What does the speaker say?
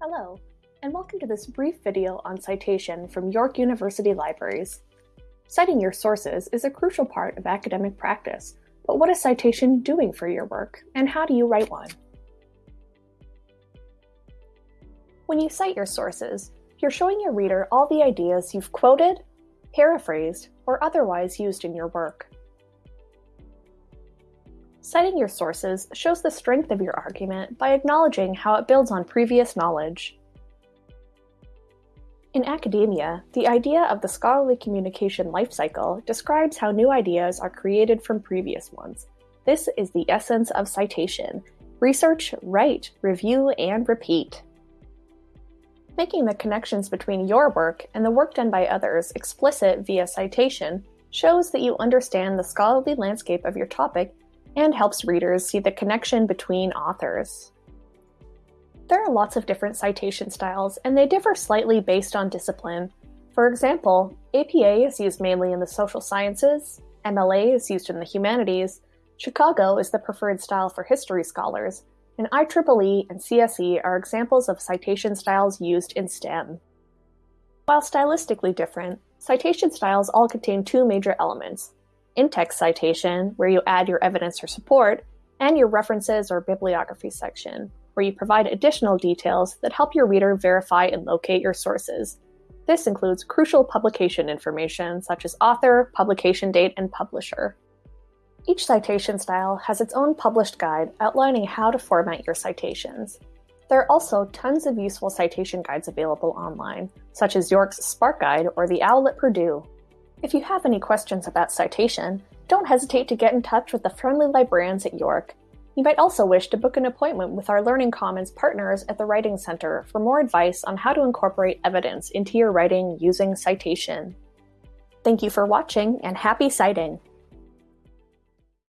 Hello, and welcome to this brief video on citation from York University Libraries. Citing your sources is a crucial part of academic practice, but what is citation doing for your work, and how do you write one? When you cite your sources, you're showing your reader all the ideas you've quoted, paraphrased, or otherwise used in your work. Citing your sources shows the strength of your argument by acknowledging how it builds on previous knowledge. In academia, the idea of the scholarly communication life cycle describes how new ideas are created from previous ones. This is the essence of citation. Research, write, review, and repeat. Making the connections between your work and the work done by others explicit via citation shows that you understand the scholarly landscape of your topic and helps readers see the connection between authors. There are lots of different citation styles, and they differ slightly based on discipline. For example, APA is used mainly in the social sciences, MLA is used in the humanities, Chicago is the preferred style for history scholars, and IEEE and CSE are examples of citation styles used in STEM. While stylistically different, citation styles all contain two major elements in-text citation, where you add your evidence or support, and your references or bibliography section, where you provide additional details that help your reader verify and locate your sources. This includes crucial publication information such as author, publication date, and publisher. Each citation style has its own published guide outlining how to format your citations. There are also tons of useful citation guides available online, such as York's Spark Guide or the OWL at Purdue. If you have any questions about citation, don't hesitate to get in touch with the friendly librarians at York. You might also wish to book an appointment with our Learning Commons partners at the Writing Center for more advice on how to incorporate evidence into your writing using citation. Thank you for watching and happy citing!